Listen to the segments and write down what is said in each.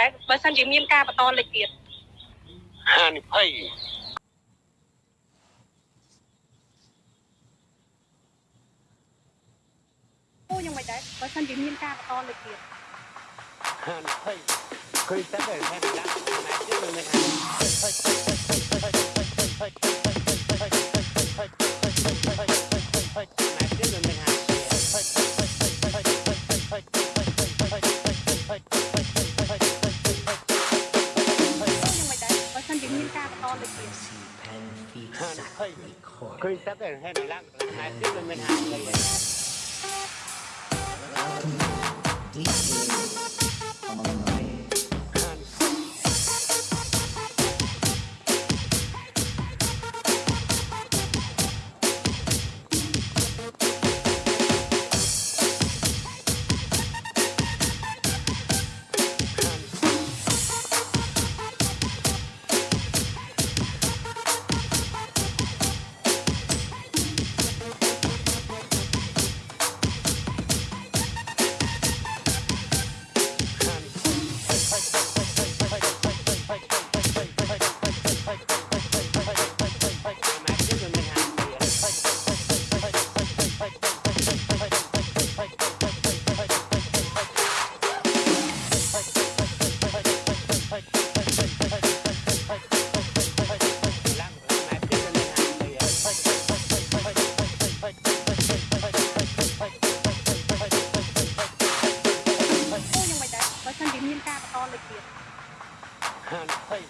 ដែរបើសិនជាមានការបន្តលេខទៀតហានិភ័យអូយ៉ាងមិនដែរបើសិនជាមានការបន្តលេខទៀតហានិភ័យឃើញតែតែហេតុដាក់ណាជឿមិនហាណា phải khơi tắc cái hay là lắc là hai tiếng là mình thôi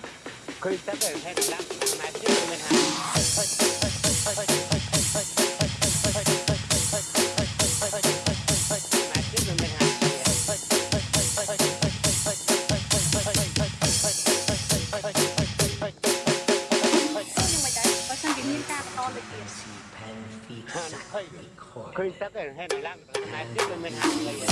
khuyên tới từ hai năm năm hai trước mình hai thôi thôi thôi thôi thôi thôi thôi Khuyên tới từ hai năm năm hai trước mình hai